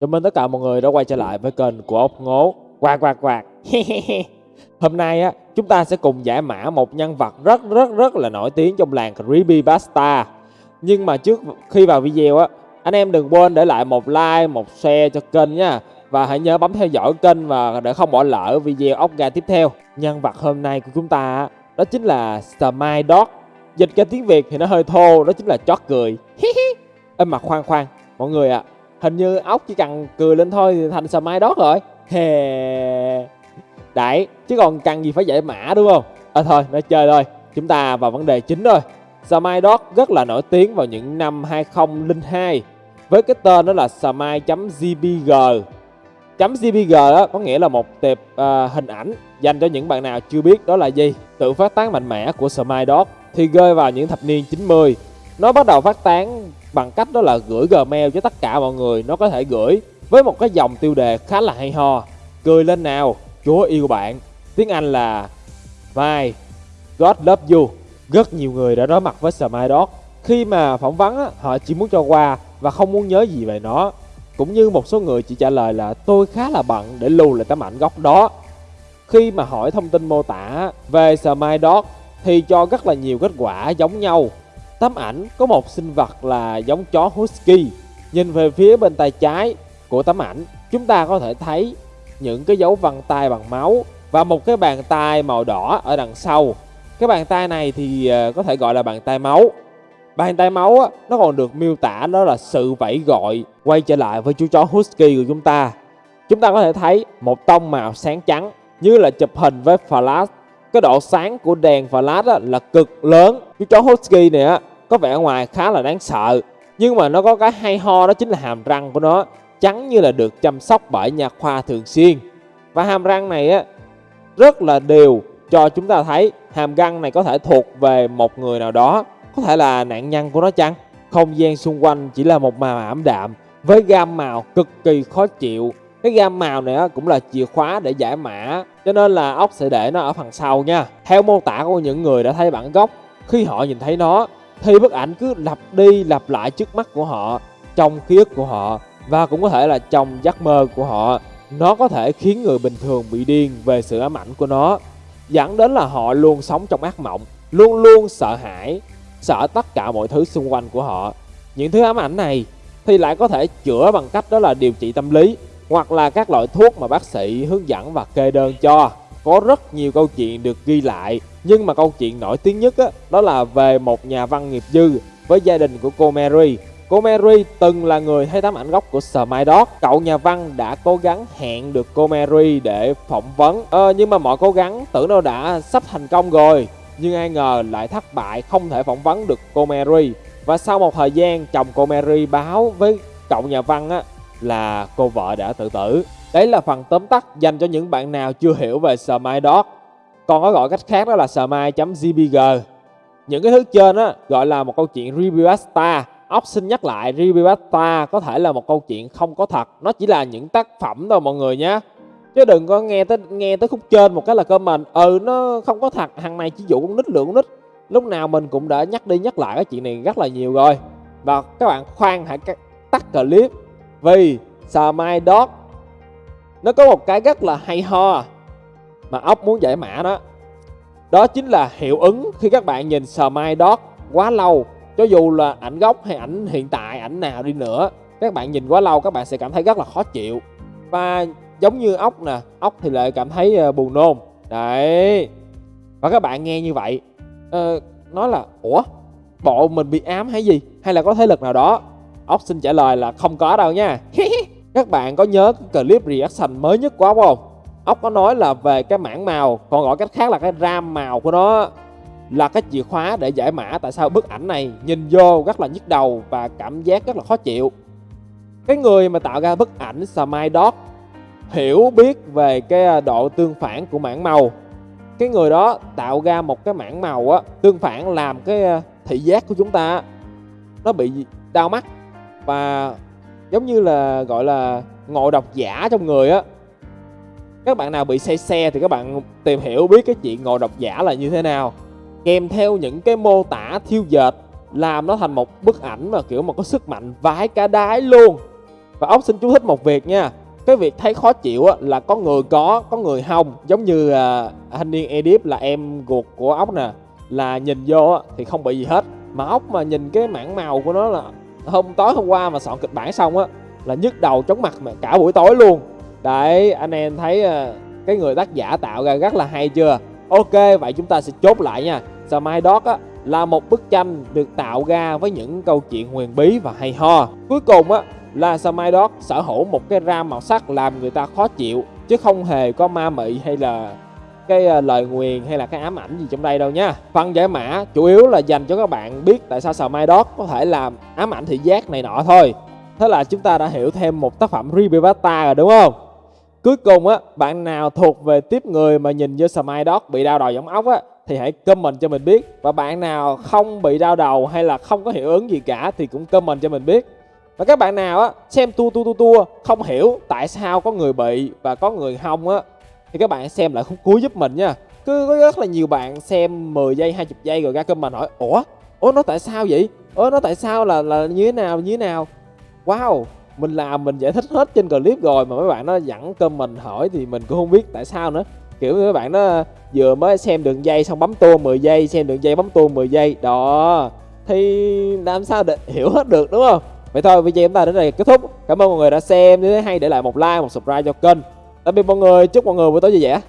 Chào mừng tất cả mọi người đã quay trở lại với kênh của ốc ngố. Quạt quạt quạt Hôm nay á chúng ta sẽ cùng giải mã một nhân vật rất rất rất là nổi tiếng trong làng Creepypasta Nhưng mà trước khi vào video á Anh em đừng quên để lại một like, một share cho kênh nha. Và hãy nhớ bấm theo dõi kênh và để không bỏ lỡ video ốc gà tiếp theo. Nhân vật hôm nay của chúng ta đó chính là Smile Dog. Dịch ra tiếng Việt thì nó hơi thô, đó chính là chót cười. Ê mà khoan khoan, mọi người ạ à, Hình như ốc chỉ cần cười lên thôi thì thành Smile đót rồi. Hè. Đấy, chứ còn cần gì phải giải mã đúng không? À thôi, nói chơi thôi. Chúng ta vào vấn đề chính thôi. Smile đót rất là nổi tiếng vào những năm 2002 Với cái tên đó là smile.gbg .gbg đó có nghĩa là một tệp uh, hình ảnh dành cho những bạn nào chưa biết đó là gì? Tự phát tán mạnh mẽ của Smile Dot thì rơi vào những thập niên 90 Nó bắt đầu phát tán bằng cách đó là gửi Gmail cho tất cả mọi người Nó có thể gửi với một cái dòng tiêu đề khá là hay ho. Cười lên nào, Chúa yêu bạn. Tiếng Anh là My God love you. Rất nhiều người đã đối mặt với Smile Dog. Khi mà phỏng vấn á, họ chỉ muốn cho qua và không muốn nhớ gì về nó. Cũng như một số người chỉ trả lời là tôi khá là bận để lưu lại tấm ảnh gốc đó. Khi mà hỏi thông tin mô tả về Smile Dog thì cho rất là nhiều kết quả giống nhau. Tấm ảnh có một sinh vật là giống chó Husky. Nhìn về phía bên tay trái của tấm ảnh Chúng ta có thể thấy những cái dấu vân tay bằng máu Và một cái bàn tay màu đỏ ở đằng sau. Cái bàn tay này thì ờ, có thể gọi là bàn tay máu. Bàn tay máu á, nó còn được miêu tả đó là sự vẫy gọi Quay trở lại với chú chó Husky của chúng ta. Chúng ta có thể thấy một tông màu sáng trắng Như là chụp hình với flash cái độ sáng của đèn flash á, là cực lớn. Chú chó Husky này á, có vẻ ngoài khá là đáng sợ. Nhưng mà nó có cái hay ho đó chính là hàm răng của nó. Trắng như là được chăm sóc bởi nhà khoa thường xuyên. Và hàm răng này á rất là đều cho chúng ta thấy. Hàm răng này có thể thuộc về một người nào đó. Có thể là nạn nhân của nó chăng? Không gian xung quanh chỉ là một màu ảm đạm Với gam màu cực kỳ khó chịu. Cái gam màu này cũng là chìa khóa để giải mã, Cho nên là ốc sẽ để nó ở phần sau nha. Theo mô tả của những người đã thấy bản gốc, Khi họ nhìn thấy nó, thì bức ảnh cứ lặp đi lặp lại trước mắt của họ, trong ký ức của họ, và cũng có thể là trong giấc mơ của họ. Nó có thể khiến người bình thường bị điên về sự ám ảnh của nó, dẫn đến là họ luôn sống trong ác mộng, luôn luôn sợ hãi, sợ tất cả mọi thứ xung quanh của họ. Những thứ ám ảnh này thì lại có thể chữa bằng cách đó là điều trị tâm lý hoặc là các loại thuốc mà bác sĩ hướng dẫn và kê đơn cho có rất nhiều câu chuyện được ghi lại nhưng mà câu chuyện nổi tiếng nhất á, đó là về một nhà văn nghiệp dư với gia đình của cô Mary. Cô Mary từng là người thấy tấm ảnh gốc của Smile Cậu nhà văn đã cố gắng hẹn được cô Mary để phỏng vấn. Ờ, nhưng mà mọi cố gắng tưởng đâu đã sắp thành công rồi. Nhưng ai ngờ lại thất bại không thể phỏng vấn được cô Mary. Và sau một thời gian chồng cô Mary báo với cậu nhà văn á, là cô vợ đã tự tử. Đấy là phần tóm tắt dành cho những bạn nào chưa hiểu về Smile Dog. Còn có gọi cách khác đó là smile.jpg. Những cái thứ trên đó gọi là một câu chuyện Reviewasta. Ốc xin nhắc lại Reviewasta có thể là một câu chuyện không có thật. Nó chỉ là những tác phẩm thôi mọi người nhé. Chứ đừng có nghe tới nghe tới khúc trên một cái là comment Ừ nó không có thật, hàng này chỉ dụ con nít lượng con nít Lúc nào mình cũng đã nhắc đi nhắc lại cái chuyện này rất là nhiều rồi Và các bạn khoan hãy tắt clip vì Smile Dot Nó có một cái rất là hay ho mà ốc muốn giải mã đó. Đó chính là hiệu ứng khi các bạn nhìn Smile Dot quá lâu cho dù là ảnh gốc hay ảnh hiện tại ảnh nào đi nữa các bạn nhìn quá lâu các bạn sẽ cảm thấy rất là khó chịu. Và giống như ốc nè ốc thì lại cảm thấy ờ, buồn nôn. Đấy. Và các bạn nghe như vậy uh, nói là ủa bộ mình bị ám hay gì? Hay là có thế lực nào đó? Ốc xin trả lời là không có đâu nha. Các bạn có nhớ cái clip reaction mới nhất của ốc không? Ốc có nói là về cái mảng màu, còn gọi cách khác là cái ram màu của nó là cái chìa khóa để giải mã tại sao bức ảnh này nhìn vô rất là nhức đầu và cảm giác rất là khó chịu. Cái người mà tạo ra bức ảnh Smile Dog hiểu biết về cái à, độ tương phản của mảng màu. Cái người đó tạo ra một cái mảng màu á, tương phản làm cái à, thị giác của chúng ta nó bị đau mắt và giống như là gọi là ngộ độc giả trong người á. Các bạn nào bị say xe thì các bạn tìm hiểu biết cái chuyện ngộ độc giả là như thế nào. Kèm theo những cái mô tả thiêu dệt làm nó thành một bức ảnh mà kiểu mà có sức mạnh vái cả đái luôn. Và ốc xin chú thích một việc nha cái việc thấy khó chịu á, là có người có có người không. Giống như à, thanh niên edip là em ruột của ốc nè là nhìn vô á, thì không bị gì hết. Mà ốc mà nhìn cái mảng màu của nó là hôm, tối hôm qua mà soạn kịch bản xong á, là nhức đầu chóng mặt mà cả buổi tối luôn. Đấy, anh em thấy ờ, cái người tác giả tạo ra rất là hay chưa? Ok, vậy chúng ta sẽ chốt lại nha. Sao mai đó á, là một bức tranh được tạo ra với những câu chuyện huyền bí và hay ho. Cuối cùng á, là sao mai đó sở hữu một cái ram màu sắc làm người ta khó chịu, chứ không hề có ma mị hay là cái ờ, lời nguyền hay là cái ám ảnh gì trong đây đâu nha. Phần giải mã chủ yếu là dành cho các bạn biết tại sao sờ mai đót có thể làm ám ảnh thị giác này nọ thôi. Thế là chúng ta đã hiểu thêm một tác phẩm Rebirthta rồi, đúng không? Cuối cùng á, bạn nào thuộc về tiếp người mà nhìn vô Smile Dog bị đau đầu giống ốc á, thì hãy comment cho mình biết. Và bạn nào không bị đau đầu hay là không có hiệu ứng gì cả thì cũng comment cho mình biết. Và các bạn nào á, xem tua tua tua tua không hiểu tại sao có người bị và có người không á thì các bạn xem lại khúc cuối giúp mình nha. Cứ có rất là nhiều bạn xem 10 giây 20 giây rồi ra comment hỏi, ủa? Ủa, nó tại sao vậy? Ủa, nó tại sao là là như thế nào, như thế nào? Wow! Mình làm, mình giải thích hết trên clip rồi mà mấy bạn nó dẫn comment hỏi thì mình cũng không biết tại sao nữa. Kiểu mấy bạn nó vừa mới xem đường dây xong bấm tua 10 giây, xem đường dây bấm tua 10 giây. Đó. Thì làm sao để hiểu hết được, đúng không? Vậy thôi, video chúng ta đến đây kết thúc. Cảm ơn mọi người đã xem. Nếu thấy hay để lại một like, một subscribe cho kênh tạm biệt mọi người chúc mọi người buổi tối vui vẻ.